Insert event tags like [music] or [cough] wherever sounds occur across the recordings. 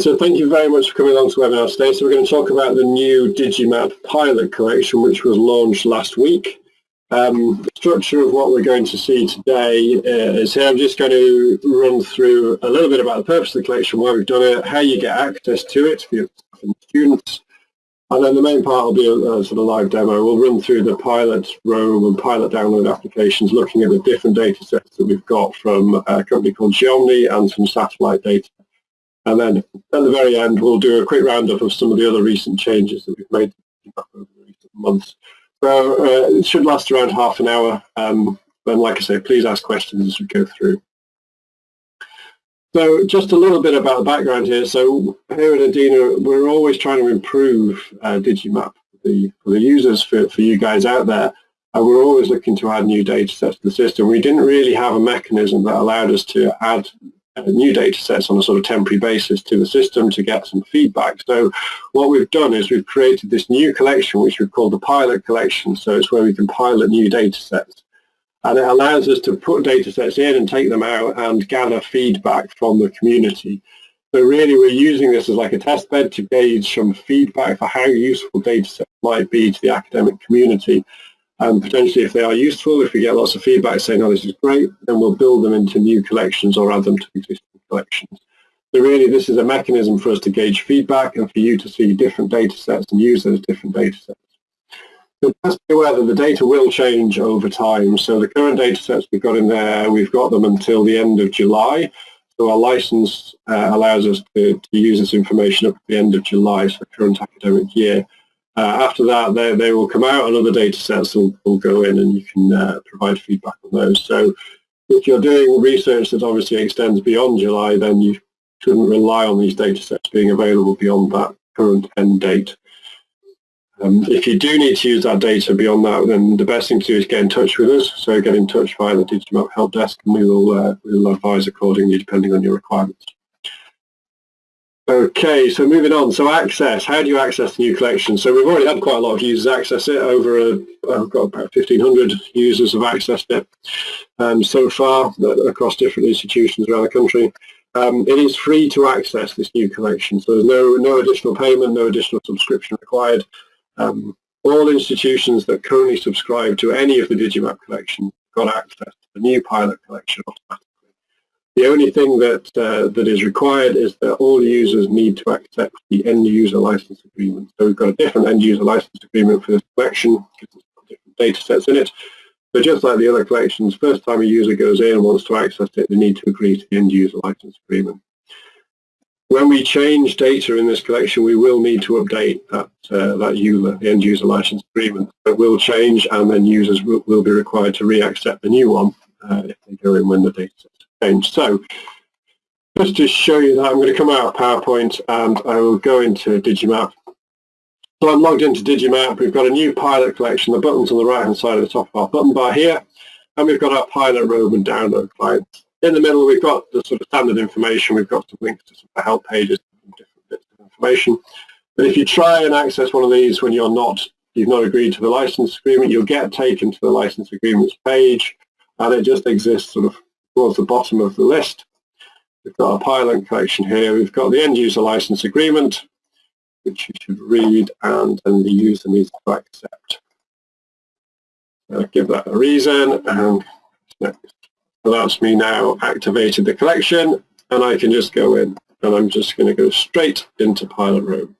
So thank you very much for coming along to the webinar today. So we're going to talk about the new Digimap pilot collection, which was launched last week. Um, the structure of what we're going to see today uh, is here. I'm just going to run through a little bit about the purpose of the collection, why we've done it, how you get access to it for your students, and then the main part will be a, a, sort of live demo. We'll run through the pilot Roam and pilot download applications, looking at the different data sets that we've got from a company called Geomni and some satellite data. And then at the very end, we'll do a quick roundup of some of the other recent changes that we've made over the recent months. So uh, it should last around half an hour. Um, and like I say, please ask questions as we go through. So just a little bit about the background here. So here at Edina, we're always trying to improve uh, Digimap for the, for the users, for, for you guys out there. And we're always looking to add new data sets to the system. We didn't really have a mechanism that allowed us to add new data sets on a sort of temporary basis to the system to get some feedback. So what we've done is we've created this new collection which we've called the pilot collection. So it's where we can pilot new data sets and it allows us to put data sets in and take them out and gather feedback from the community. So really we're using this as like a test bed to gauge some feedback for how useful data sets might be to the academic community. And potentially if they are useful, if we get lots of feedback saying, oh, this is great, then we'll build them into new collections or add them to existing collections. So really this is a mechanism for us to gauge feedback and for you to see different data sets and use those different data sets. So just be aware that the data will change over time. So the current data sets we've got in there, we've got them until the end of July. So our license uh, allows us to, to, use this information up to the end of July, so current academic year. Uh, after that, they, they will come out and other data sets will, will go in and you can uh, provide feedback on those. So if you're doing research that obviously extends beyond July, then you shouldn't rely on these data sets being available beyond that current end date. Um, if you do need to use that data beyond that, then the best thing to do is get in touch with us. So get in touch via the Digimap help desk and we will, uh, we will advise accordingly depending on your requirements. Okay, so moving on. So access, how do you access the new collection? So we've already had quite a lot of users access it. Over, a, I've got about 1,500 users have accessed it um, so far across different institutions around the country. Um, it is free to access this new collection, so there's no, no additional payment, no additional subscription required. Um, all institutions that currently subscribe to any of the Digimap collection got access to the new pilot collection automatically. The only thing that uh, that is required is that all users need to accept the end user license agreement. So we've got a different end user license agreement for this collection, because there's different data sets in it. But just like the other collections, first time a user goes in and wants to access it, they need to agree to the end user license agreement. When we change data in this collection, we will need to update that, uh, that user, the end user license agreement. It will change and then users will, will be required to re-accept the new one uh, if they go in when the data change. So just to show you that, I'm going to come out of PowerPoint and I will go into Digimap. So I'm logged into Digimap. We've got a new pilot collection. The button's on the right-hand side of the top of our button bar here. And we've got our pilot Roam and download clients. In the middle, we've got the sort of standard information. We've got some links to some help pages, and different bits of information. But if you try and access one of these when you're not, you've not agreed to the license agreement, you'll get taken to the license agreements page, and it just exists sort of towards the bottom of the list. We've got our pilot collection here. We've got the end user license agreement, which you should read, and then the user needs to accept. I'll give that a reason, and next that's me now activated the collection and I can just go in and I'm just going to go straight into Pilot Roam.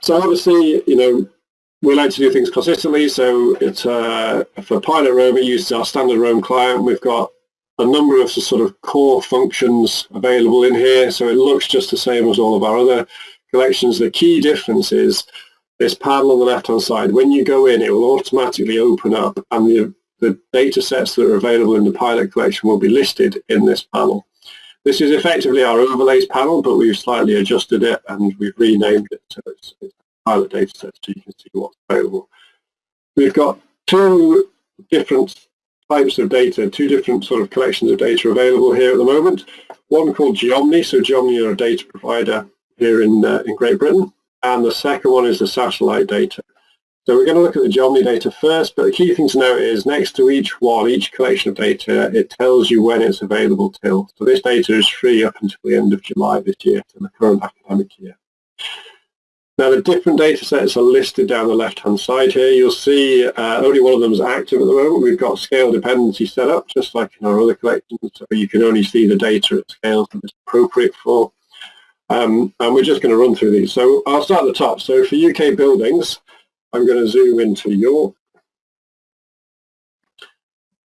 So obviously, you know, we like to do things consistently. So it's uh, for Pilot Roam, it uses our standard Roam client. We've got a number of sort of core functions available in here. So it looks just the same as all of our other collections. The key difference is this panel on the left-hand side. When you go in, it will automatically open up and the the data sets that are available in the pilot collection will be listed in this panel. This is effectively our overlays panel, but we've slightly adjusted it and we've renamed it so it's, pilot data sets so you can see what's available. We've got two different types of data, two different sort of collections of data available here at the moment. One called Geomni, so Geomni are a data provider here in, uh, in Great Britain, and the second one is the satellite data. So we're going to look at the Geomni data first, but the key thing to note is next to each one, each collection of data, it tells you when it's available till. So this data is free up until the end of July this year, to the current academic year. Now the different data sets are listed down the left-hand side here. You'll see uh, only one of them is active at the moment. We've got scale dependency set up, just like in our other collections, so you can only see the data at scales that it's appropriate for. Um, and we're just going to run through these. So I'll start at the top. So for UK buildings, I'm going to zoom into York.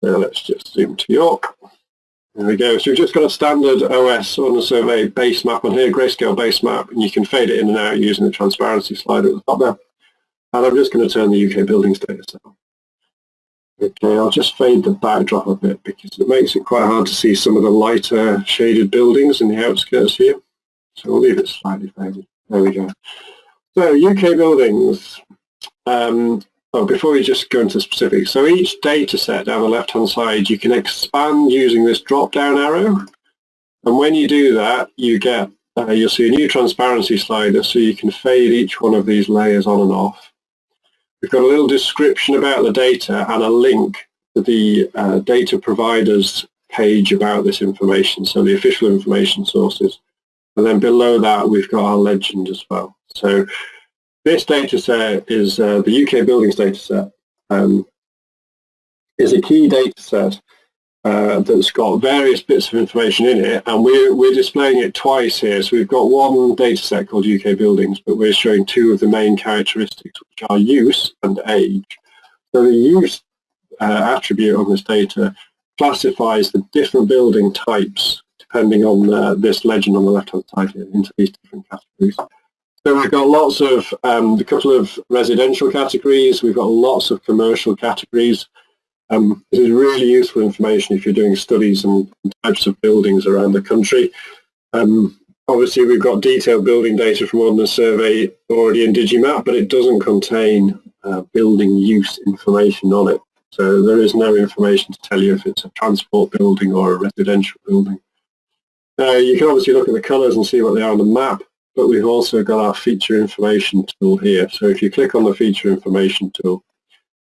Now let's just zoom to York. There we go. So we've just got a standard OS Ordnance Survey base map on here, grayscale base map, and you can fade it in and out using the transparency slider at the top there. And I'm just going to turn the UK buildings data set on. Okay, I'll just fade the backdrop a bit because it makes it quite hard to see some of the lighter shaded buildings in the outskirts here. So we'll leave it slightly faded. There we go. So UK buildings. Um, oh, before we just go into specifics, so each data set down the left-hand side, you can expand using this drop-down arrow. And when you do that, you get, uh, you'll see a new transparency slider, so you can fade each one of these layers on and off. We've got a little description about the data and a link to the uh, data providers page about this information, so the official information sources. And then below that, we've got our legend as well. So this data set is uh, the UK buildings data set. Um, is a key data set uh, that's got various bits of information in it and we're, we're displaying it twice here. So we've got one data set called UK buildings but we're showing two of the main characteristics which are use and age. So the use uh, attribute on this data classifies the different building types depending on uh, this legend on the left hand side here into these different categories. So we've got lots of, um, a couple of residential categories, we've got lots of commercial categories. Um, this is really useful information if you're doing studies and types of buildings around the country. Um, obviously we've got detailed building data from Ordnance Survey already in Digimap, but it doesn't contain uh, building use information on it. So there is no information to tell you if it's a transport building or a residential building. Uh, you can obviously look at the colours and see what they are on the map but we've also got our feature information tool here. So if you click on the feature information tool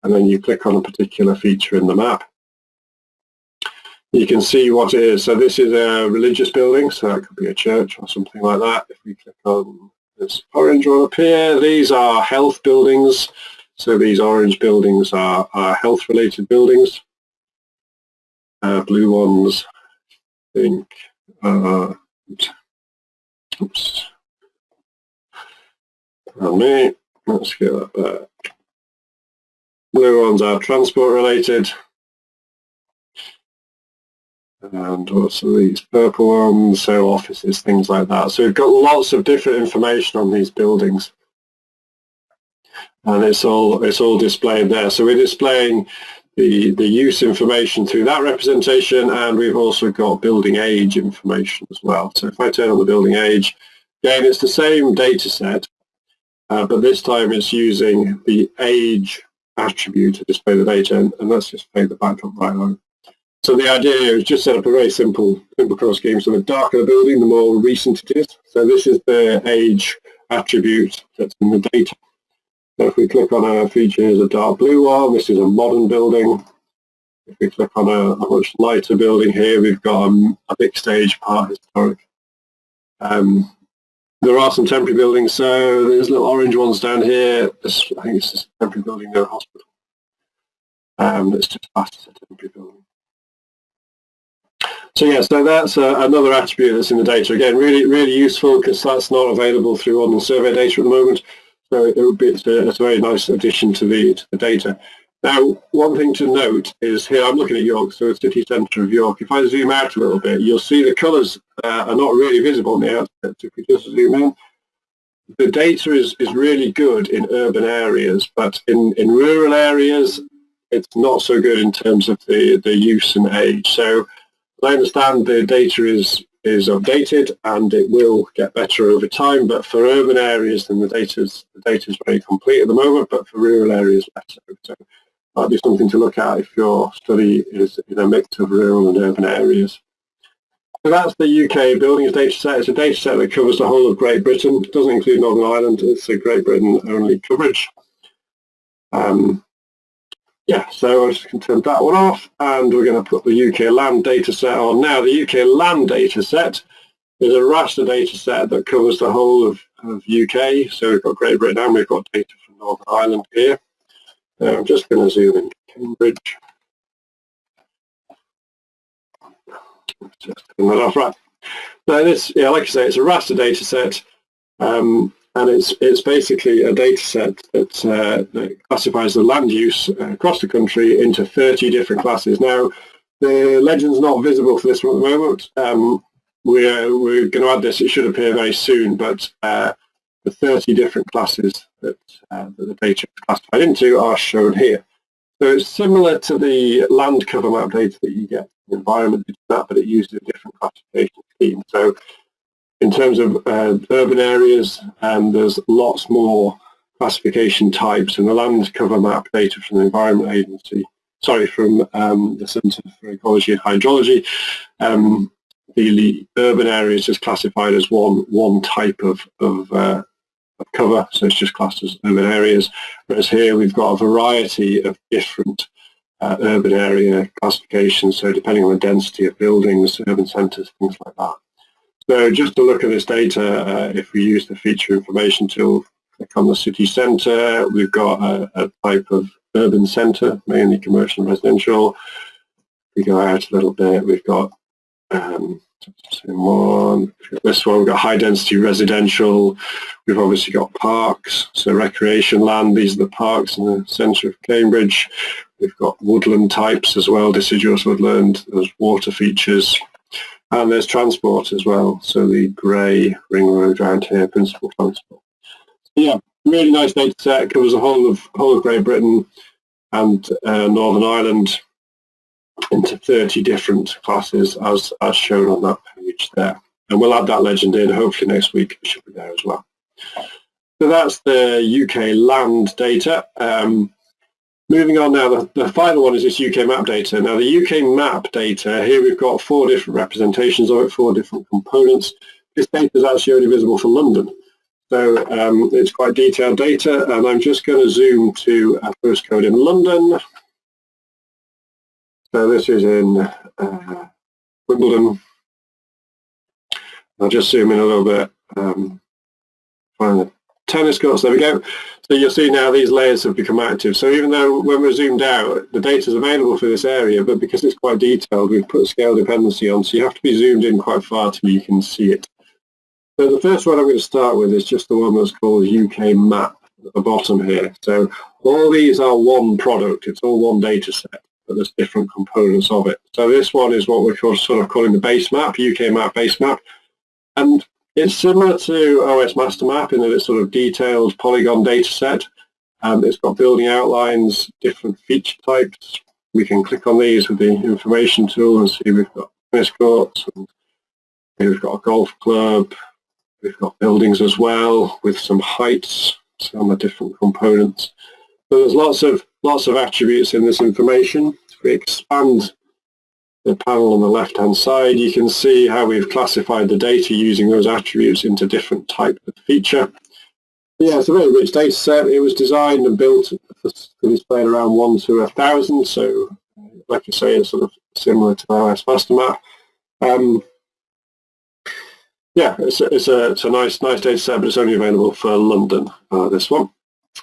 and then you click on a particular feature in the map, you can see what it is. So this is a religious building, so that could be a church or something like that. If we click on this orange one up here, these are health buildings. So these orange buildings are, are health-related buildings. Uh, blue ones, I think, uh, me. Let's get that back. Blue ones are transport related. And what's these purple ones? So offices, things like that. So we've got lots of different information on these buildings. And it's all it's all displayed there. So we're displaying the, the use information through that representation and we've also got building age information as well. So if I turn on the building age, again it's the same data set uh, but this time it's using the age attribute to display the data, and, and let's just play the backdrop on. So the idea is just set up a very simple, simple cross scheme. So the darker the building, the more recent it is. So this is the age attribute that's in the data. So if we click on a feature, here's a dark blue one. This is a modern building. If we click on a, a much lighter building here, we've got a, a mixed age part historic. Um, there are some temporary buildings, so there's little orange ones down here. This, I think it's a temporary building near a hospital. Um, it's just as a temporary building. So yeah, so that's uh, another attribute that's in the data. Again, really, really useful because that's not available through Ordnance Survey data at the moment. So it would be it's a, it's a very nice addition to the to the data. Now, one thing to note is here, I'm looking at York, so the city centre of York. If I zoom out a little bit, you'll see the colours uh, are not really visible on the outset. If we just zoom in, the data is, is really good in urban areas, but in, in rural areas, it's not so good in terms of the, the use and age. So I understand the data is, is updated and it will get better over time, but for urban areas, then the data is, the very complete at the moment, but for rural areas, less so. Might be something to look at if your study is in a mix of rural and urban areas. So that's the UK buildings data set. It's a data set that covers the whole of Great Britain. It doesn't include Northern Ireland. It's a Great Britain only coverage. Um, yeah, so I'm just to turn that one off and we're going to put the UK land data set on. Now the UK land data set is a raster data set that covers the whole of, of UK. So we've got Great Britain and we've got data from Northern Ireland here. Now I'm just going to zoom in Cambridge. Just turn that off, right. Now this, yeah, like I say, it's a raster data set. Um, and it's it's basically a data set that, uh, that classifies the land use across the country into 30 different classes. Now, the legend's not visible for this one at the moment. Um, we're, we're going to add this, it should appear very soon, but uh, the 30 different classes that, uh, the data is classified into are shown here. So it's similar to the land cover map data that you get the environment map, but it uses a different classification scheme. So in terms of uh, urban areas, um, there's lots more classification types and the land cover map data from the Environment Agency, sorry, from um, the Centre for Ecology and Hydrology. Um, the urban areas is classified as one one type of, of, uh, of cover, so it's just classed as urban areas, whereas here we've got a variety of different uh, urban area classifications, so depending on the density of buildings, urban centres, things like that. So just to look at this data, uh, if we use the feature information tool, click on the city centre, we've got a, a type of urban centre, mainly commercial and residential. We go out a little bit, we've got um, one. This one, we've got high density residential. We've obviously got parks, so recreation land. These are the parks in the centre of Cambridge. We've got woodland types as well, deciduous woodland. There's water features. And there's transport as well, so the grey ring road around here, principal transport. Yeah, really nice data set, covers the whole of whole of Great Britain and uh, Northern Ireland into 30 different classes as, as shown on that page there. And we'll add that legend in hopefully next week, it should be there as well. So that's the UK land data. Um, Moving on now, the, the, final one is this UK map data. Now the UK map data, here we've got four different representations of it, four different components. This data is actually only visible for London. So um, it's quite detailed data and I'm just going to zoom to a postcode in London. So this is in uh, Wimbledon. I'll just zoom in a little bit, um, find the tennis courts, there we go. So you'll see now these layers have become active. So even though when we're zoomed out, the data is available for this area, but because it's quite detailed, we've put scale dependency on, so you have to be zoomed in quite far till you can see it. So the first one I'm going to start with is just the one that's called UK map at the bottom here. So all these are one product, it's all one data set, but there's different components of it. So this one is what we're sort of calling the base map, UK map base map. And it's similar to OS Master Map in that it's sort of detailed polygon data set. Um, it's got building outlines, different feature types. We can click on these with the information tool and see we've got tennis courts, and we've got a golf club, we've got buildings as well with some heights, some of the different components. So there's lots of lots of attributes in this information. If we expand the panel on the left hand side you can see how we've classified the data using those attributes into different types of feature. Yeah, it's a very rich data set. It was designed and built to display around 1 to a 1,000, so like I say, it's sort of similar to OS Master Map. Um, yeah, it's a, it's a, it's a nice nice data set, but it's only available for London, uh, this one.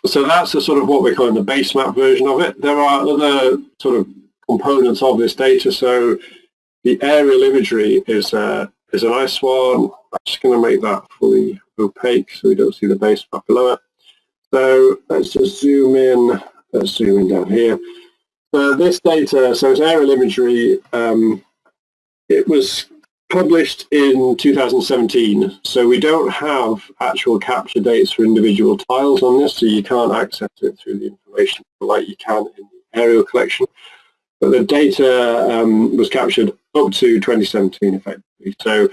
So that's the sort of what we're calling the base map version of it. There are other sort of components of this data. So the aerial imagery is a, is a nice one. I'm just going to make that fully opaque so we don't see the base map below it. So let's just zoom in. Let's zoom in down here. So this data, so it's aerial imagery. Um, it was published in 2017, so we don't have actual capture dates for individual tiles on this, so you can't access it through the information like you can in the aerial collection. But the data um, was captured up to 2017 effectively. So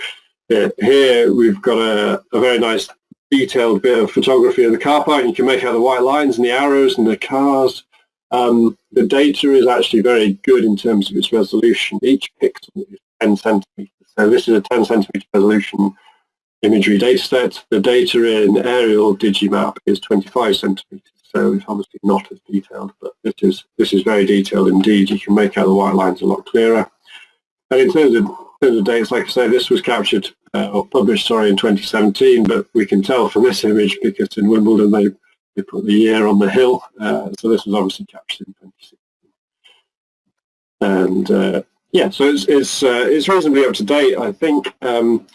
uh, here we've got a, a, very nice detailed bit of photography of the car park. You can make out the white lines and the arrows and the cars. Um, the data is actually very good in terms of its resolution. Each pixel is 10 centimeters. So this is a 10 centimeter resolution imagery data set. The data in aerial Digimap is 25 centimeters. so it's obviously not as detailed, but this is this is very detailed indeed. You can make out the white lines a lot clearer. And in terms of, in terms of dates, like I say, this was captured uh, or published, sorry, in 2017, but we can tell from this image because in Wimbledon they, they put the year on the hill, uh, so this was obviously captured in 2016. And uh, yeah, so it's it's, uh, it's reasonably up to date, I think, um,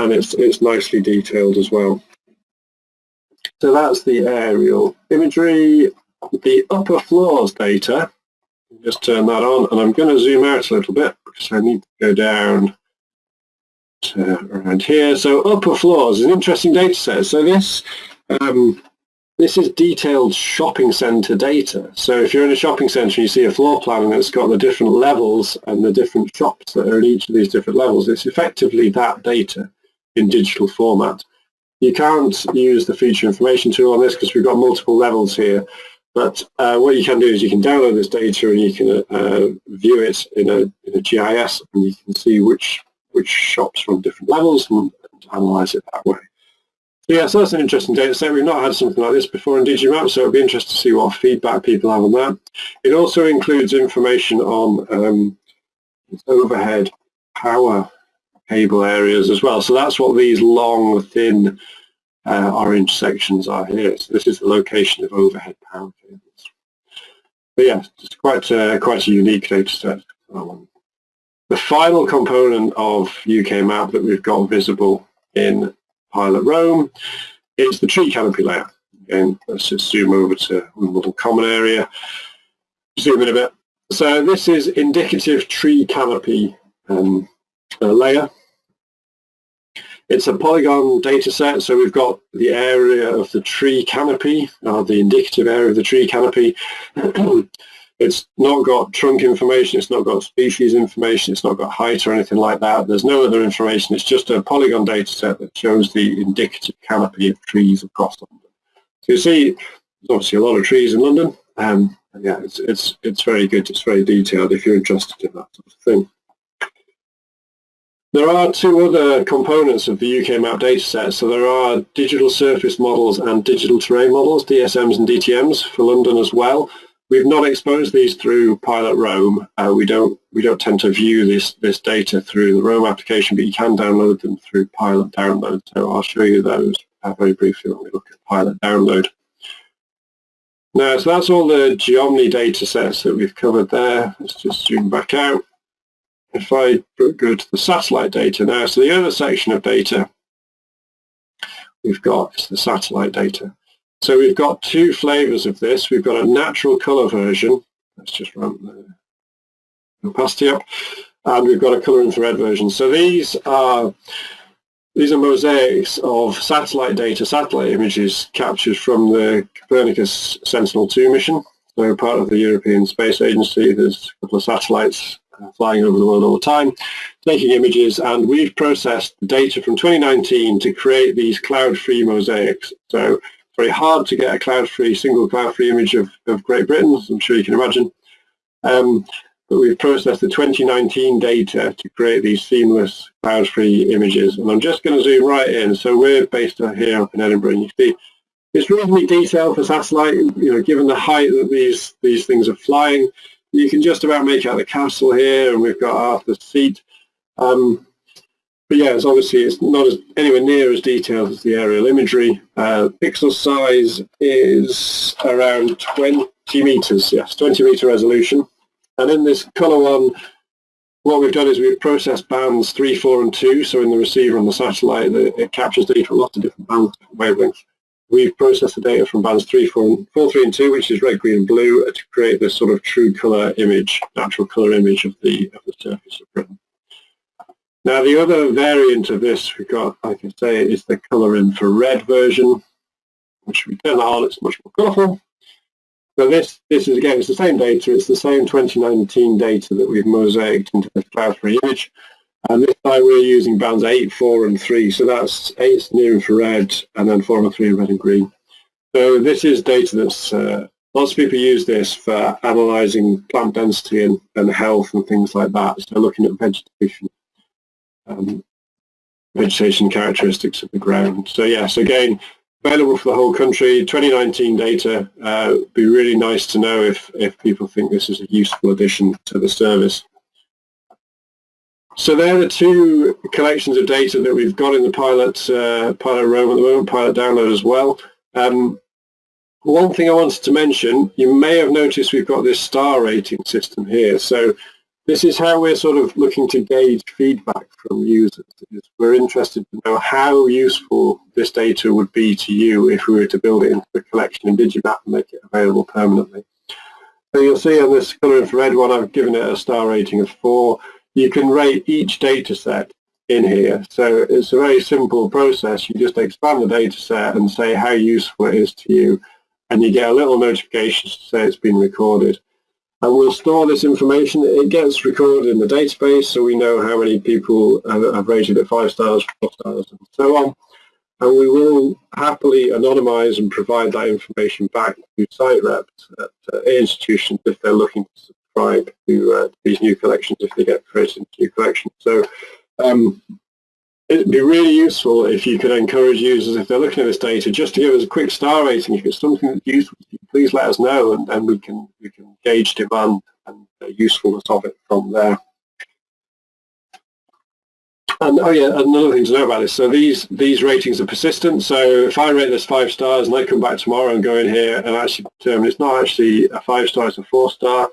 and it's it's nicely detailed as well. So that's the aerial imagery. The upper floors data, just turn that on, and I'm going to zoom out a little bit because I need to go down to around here. So upper floors is an interesting data set. So this um, this is detailed shopping centre data. So if you're in a shopping centre and you see a floor plan and it's got the different levels and the different shops that are in each of these different levels, it's effectively that data in digital format. You can't use the feature information tool on this because we've got multiple levels here. But uh, what you can do is you can download this data and you can uh, view it in a, in a GIS and you can see which which shops from different levels and, and analyze it that way. Yeah, so that's an interesting data set. We've not had something like this before in Digimap, so it'll be interesting to see what feedback people have on that. It also includes information on um, overhead power cable areas as well. So that's what these long, thin uh, orange sections are here. So this is the location of overhead power cables. But yeah, it's quite a, quite a unique data set. The final component of UK map that we've got visible in Pilot Roam is the tree canopy layer. Again, let's just zoom over to Wimbledon Common area. Zoom in a bit. So this is indicative tree canopy um, uh, layer. It's a polygon data set, so we've got the area of the tree canopy, or the indicative area of the tree canopy. [clears throat] it's not got trunk information, it's not got species information, it's not got height or anything like that. There's no other information, it's just a polygon data set that shows the indicative canopy of trees across London. So you see, there's obviously a lot of trees in London, um, and yeah, it's, it's, it's very good, it's very detailed if you're interested in that sort of thing. There are two other components of the UK map dataset. So there are digital surface models and digital terrain models, DSMs and DTMs for London as well. We've not exposed these through Pilot Roam. Uh, we don't we don't tend to view this this data through the Roam application, but you can download them through Pilot Download. So I'll show you those uh, very briefly when we look at Pilot Download. Now, so that's all the Geomni data sets that we've covered there. Let's just zoom back out if I go to the satellite data now, so the other section of data we've got is the satellite data. So we've got two flavors of this. We've got a natural color version. Let's just run the opacity up. And we've got a color infrared version. So these are these are mosaics of satellite data, satellite images captured from the Copernicus Sentinel-2 mission. So part of the European Space Agency, there's a couple of satellites uh, flying over the world all the time, taking images, and we've processed data from 2019 to create these cloud-free mosaics. So very hard to get a cloud-free, single cloud-free image of, of Great Britain, as I'm sure you can imagine. Um, but we've processed the 2019 data to create these seamless cloud-free images. And I'm just going to zoom right in. So we're based here up in Edinburgh, and you see it's reasonably detailed for satellite, you know, given the height that these, these things are flying you can just about make out the castle here, and we've got Arthur's seat. Um, but yeah, it's obviously it's not as anywhere near as detailed as the aerial imagery. Uh, pixel size is around 20 meters, yes, 20 meter resolution. And in this color one, what we've done is we've processed bands 3, 4 and 2, so in the receiver on the satellite, it captures data from lots of different bands, different wavelengths. We've processed the data from bands 3, 4, 4, 3 and 2, which is red, green and blue, to create this sort of true colour image, natural colour image of the, of the surface of Britain. Now the other variant of this we've got, like I say, is the colour infrared version, which we turn on, it's much more colourful. So this, this is again, it's the same data, it's the same 2019 data that we've mosaicked into this cloud-free image. And this time we're using bands 8, 4 and 3. So that's 8 near infrared and then 4 and 3 in red and green. So this is data that's, uh, lots of people use this for analysing plant density and, and health and things like that. So looking at vegetation, um, vegetation characteristics of the ground. So yes, again, available for the whole country, 2019 data. Uh, be really nice to know if, if people think this is a useful addition to the service. So there are the two collections of data that we've got in the pilot, uh, pilot Roam at the moment, pilot download as well. Um, one thing I wanted to mention, you may have noticed we've got this star rating system here. So this is how we're sort of looking to gauge feedback from users. We're interested to know how useful this data would be to you if we were to build it into the collection in Digimap and make it available permanently. So you'll see on this color infrared one, I've given it a star rating of four. You can rate each data set in here. So it's a very simple process. You just expand the data set and say how useful it is to you. And you get a little notification to say it's been recorded and we'll store this information. It gets recorded in the database so we know how many people have rated it five stars, four stars, and so on. And we will happily anonymize and provide that information back to site reps at uh, institutions if they're looking to subscribe to uh, these new collections if they get created into new collections. So um, it'd be really useful if you could encourage users, if they're looking at this data, just to give us a quick star rating. If it's something that's useful, please let us know, and we can we can gauge demand and the usefulness of it from there. And oh yeah, another thing to know about this. So these these ratings are persistent. So if I rate this five stars and I come back tomorrow and go in here and actually determine it's not actually a five star, it's a four star,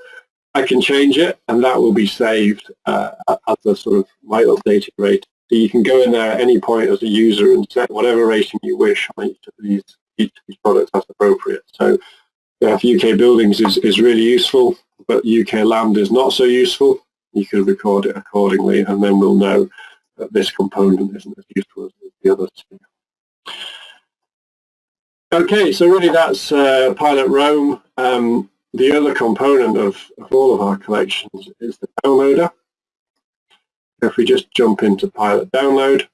I can change it and that will be saved uh, as a sort of my updated rate. So you can go in there at any point as a user and set whatever rating you wish on each of these each of these products as appropriate. So yeah, UK buildings is, is really useful, but UK land is not so useful. You can record it accordingly and then we'll know that this component isn't as useful as the other two. Okay, so really that's uh, Pilot Roam. Um, the other component of, of all of our collections is the downloader. If we just jump into Pilot Download,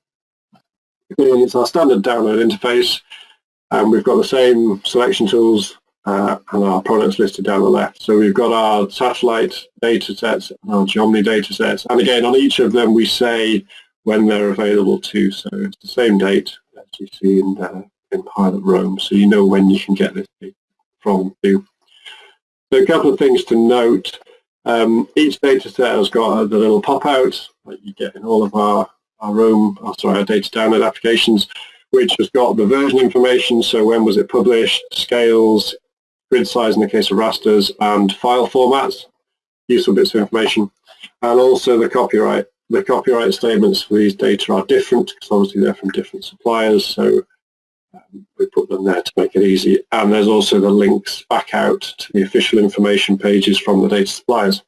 it's our standard download interface and we've got the same selection tools uh, and our products listed down the left. So we've got our satellite data sets and our Geomni data sets. And again, on each of them, we say when they're available too. So it's the same date as you see in, uh, in Pilot Roam. So you know when you can get this from too. So a couple of things to note. Um, each data set has got the little pop-out that you get in all of our, our oh, sorry, our data download applications, which has got the version information, so when was it published, scales, grid size in the case of rasters, and file formats, useful bits of information, and also the copyright. The copyright statements for these data are different because obviously they're from different suppliers, so um, we put them there to make it easy. And there's also the links back out to the official information pages from the data suppliers.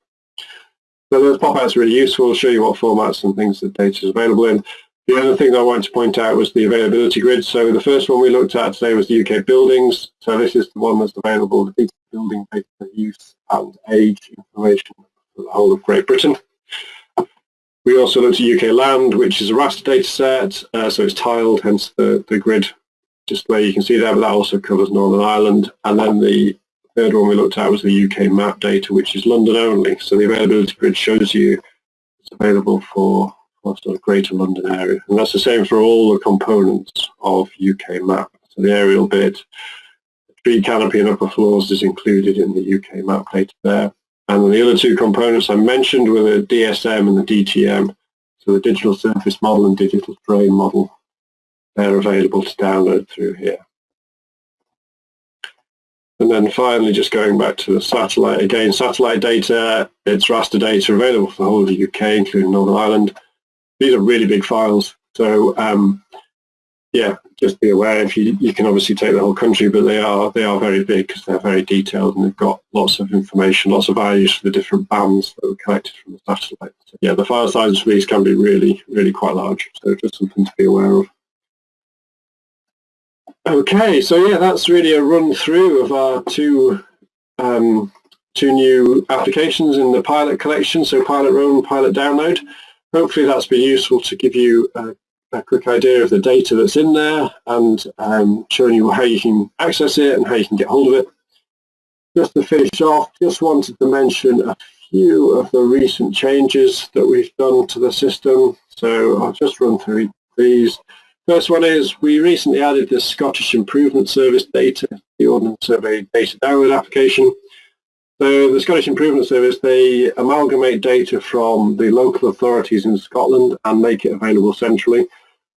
So those pop-outs are really useful, show you what formats and things the data is available in. The other thing I wanted to point out was the availability grid. So the first one we looked at today was the UK buildings. So this is the one that's available, the building data use and age information for the whole of Great Britain. We also looked at UK land, which is a raster data set, uh, so it's tiled, hence the, the grid display you can see there, but that also covers Northern Ireland. And then the third one we looked at was the UK map data, which is London only. So the availability grid shows you it's available for sort of Greater London area. And that's the same for all the components of UK map. So the aerial bit, the tree canopy and upper floors is included in the UK map data there. And the other two components I mentioned were the DSM and the DTM. So the digital surface model and digital terrain model, they're available to download through here. And then finally, just going back to the satellite, again, satellite data, it's raster data available for the whole of the UK, including Northern Ireland these are really big files. So um, yeah, just be aware if you you can obviously take the whole country, but they are they are very big because they're very detailed and they've got lots of information, lots of values for the different bands that were collected from the satellite. So yeah, the file sizes for these can be really really quite large. So just something to be aware of. Okay, so yeah, that's really a run through of our two um, two new applications in the pilot collection. So pilot Roam, pilot download hopefully that's been useful to give you a, a quick idea of the data that's in there and um, showing you how you can access it and how you can get hold of it. Just to finish off, just wanted to mention a few of the recent changes that we've done to the system. So I'll just run through these. First one is we recently added the Scottish Improvement Service data, the Ordnance Survey data download application. So the Scottish Improvement Service, they amalgamate data from the local authorities in Scotland and make it available centrally.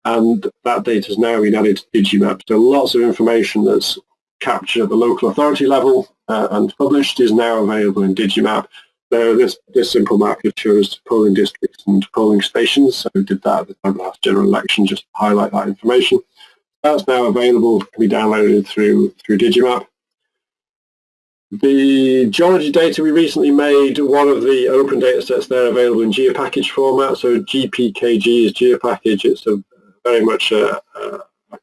And that data has now been added to Digimap. So lots of information that's captured at the local authority level uh, and published is now available in Digimap. So this, this simple map just shows polling districts and polling stations. So we did that at the time of last general election just to highlight that information. That's now available, can be downloaded through, through Digimap. The geology data we recently made, one of the open data sets there available in GeoPackage format. So GPKG is GeoPackage. It's a very much a, a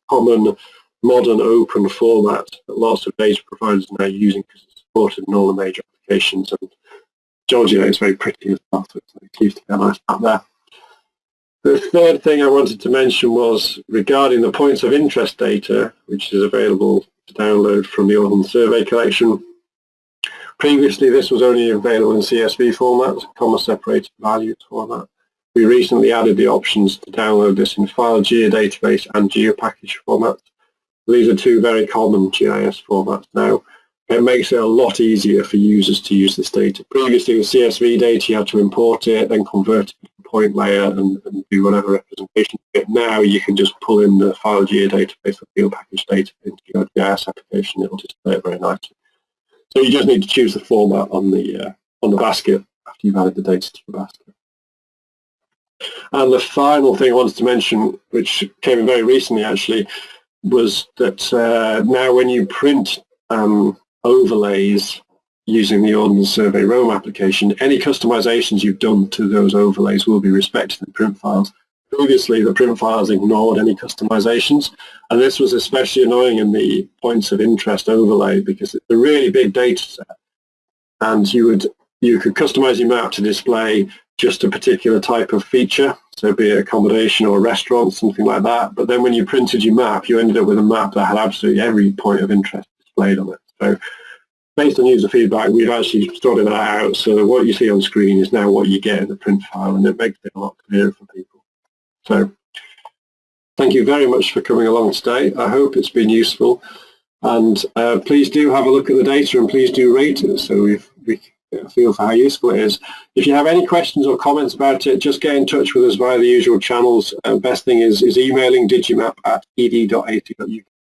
common modern open format that lots of data providers are now using because it's supported in all the major applications. And Georgia is very pretty as well, so to get a nice map there. The third thing I wanted to mention was regarding the points of interest data, which is available to download from the Ordnance Survey collection. Previously, this was only available in CSV format, comma separated values format. We recently added the options to download this in file geodatabase and geopackage formats. These are two very common GIS formats now. It makes it a lot easier for users to use this data. Previously with CSV data you had to import it, then convert it to point layer and, and do whatever representation. Now you can just pull in the file geodatabase or field package data into your GIS application. It will display it very nicely. So you just need to choose the format on the uh, on the basket after you've added the data to the basket. And the final thing I wanted to mention, which came in very recently actually, was that uh, now when you print um, overlays using the Ordnance Survey Roam application, any customizations you've done to those overlays will be respected in print files. Previously, the print files ignored any customizations, and this was especially annoying in the points of interest overlay because it's a really big data set, and you would you could customize your map to display just a particular type of feature, so be it accommodation or a restaurant, something like that. But then when you printed your map, you ended up with a map that had absolutely every point of interest displayed on it. So based on user feedback, we've actually sorted that out so that what you see on screen is now what you get in the print file and it makes it a lot clearer for people. So thank you very much for coming along today. I hope it's been useful and uh, please do have a look at the data and please do rate it so we we feel for how useful it is. If you have any questions or comments about it, just get in touch with us via the usual channels. Uh, best thing is, is emailing digimap at ed.ac.uk